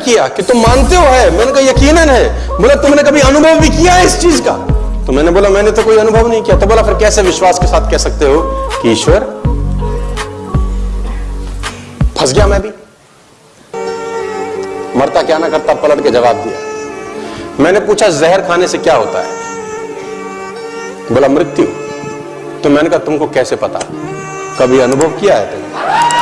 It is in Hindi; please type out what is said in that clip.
किया कि तुम मानते हो है मैंने कहा यकीनन है। बोला, तुमने कभी अनुभव भी किया है इस चीज़ का? तो मैंने बोला, मैंने तो कोई अनुभव नहीं किया। तो बोला, फिर कैसे विश्वास के साथ कह सकते हो कि ईश्वर, फंस गया मैं भी? मरता क्या ना करता, पलट के जवाब दिया। मैंने पूछा, जहर खाने से क्या होता है? बोला, मृत्यु। तो मैंने कहा, तुमको कैसे पता? कभी अनुभव किया है तुमने?